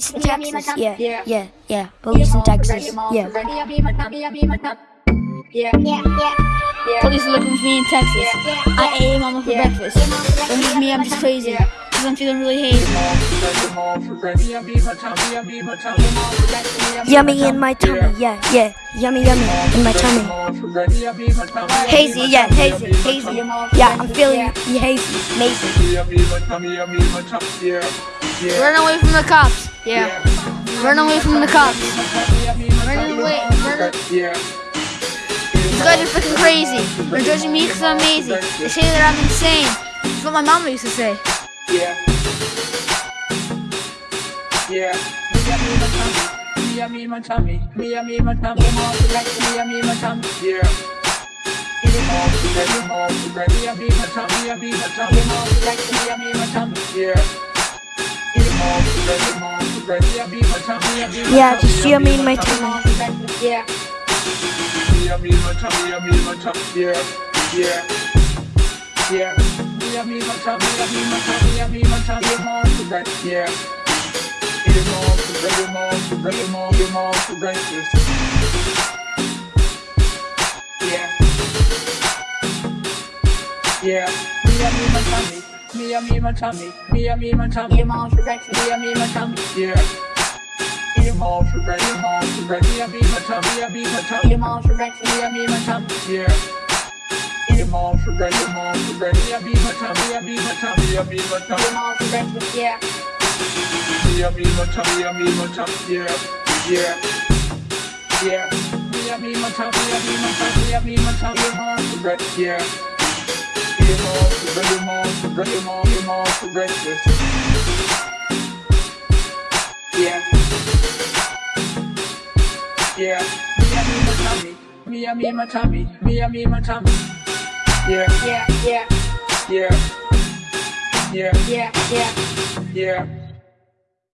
Police in Texas. Yeah, yeah, yeah. Police in Texas. Yeah. Yeah, yeah, yeah. Police are looking for me in Texas. I ate mama for breakfast. Don't leave me, I'm just crazy. Cause I'm feeling really hazy. Yummy in my tummy. Yeah, yeah. Yummy, yummy in my tummy. Hazy, yeah, hazy, hazy. Yeah, I'm feeling hazy, amazing. Run away from the cops. Yeah. Run away from the cops. Run away. Run These guys are freaking crazy. They're judging me because I'm amazing. They say that I'm insane. That's what my mama used to say. Yeah. Yeah. Me my tummy. Me my tummy. Me my tummy. Yeah. Yeah. Yeah, just yummy in my tummy. Yeah. Me and me, my tummy. Me and me, my tummy. Yeah. Yeah. Yeah. Yeah. Eat eat eat eat. Me and me, my tummy. Me and me, my tummy. Me and me, my tummy. Eat 'em all for breakfast. Me and me, my tummy. Yeah. Eat 'em all for breakfast. Eat 'em all for breakfast. Me and me, my tummy. Me and me, my Eat tummy. 'em all for breakfast. Me and me, my tummy. Yeah. Eat 'em all for breakfast. Eat 'em all for breakfast. Me and me, my tummy. Me and me, my tummy. Me and me, my Eat tummy. 'em all for breakfast. Yeah. Me and me, my tummy, me and me, my tummy, yeah, yeah, yeah. Me and me, my tummy, me and me, my tummy, me and me, my tummy, eat 'em all for breakfast, yeah. All for breakfast, eat 'em all for breakfast. Yeah. Yeah. Me me, my tummy, me me, my tummy, me me, my tummy. Yeah, Yeah, yeah, yeah, yeah, yeah, yeah. yeah.